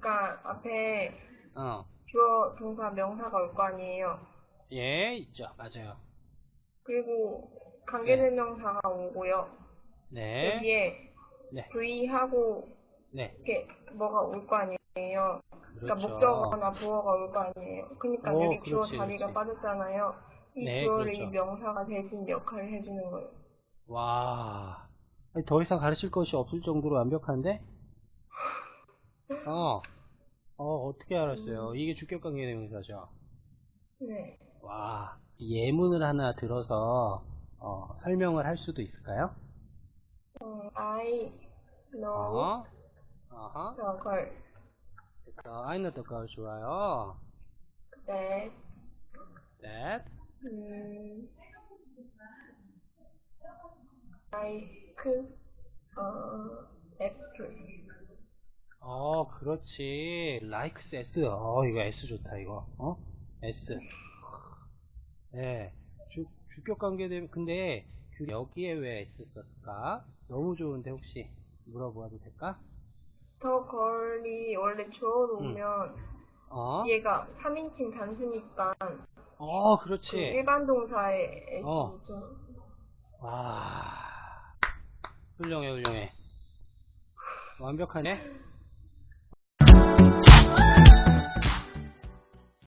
그러니까 앞에 어. 주어, 동사, 명사가 올 거 아니에요. 예, 있죠. 맞아요. 그리고 관계대명사가 오고요. 네. 여기에 네. V하고 네. 이렇게 뭐가 올 거 아니에요. 그러니까 그렇죠. 목적어나 부어가 올 거 아니에요. 그러니까 오, 여기 주어 자리가. 빠졌잖아요. 이 네, 주어를 그렇죠. 이 명사가 대신 역할을 해주는 거예요. 와. 더 이상 가르칠 것이 없을 정도로 완벽한데? 어. 어, 어떻게 알았어요? 이게 주격 관계 대명사죠. 네. 와. 예문을 하나 들어서, 어, 설명을 할 수도 있을까요? 어, I know 어. 어허. the girl 그래서, I know the girl 좋아요. that that, 음, like 어. 어, 그렇지. likes S. 어, 이거 S 좋다, 이거. 어? S. 네. 주, 주격 관계 되면, 근데, 그 여기에 왜 S 썼을까? 너무 좋은데, 혹시, 물어보아도 될까? 더 걸이 원래 주어 놓으면 어? 얘가 3인칭 단수니까 어, 그 그렇지. 일반 동사의 어. S죠. 와. 훌륭해, 훌륭해. 완벽하네?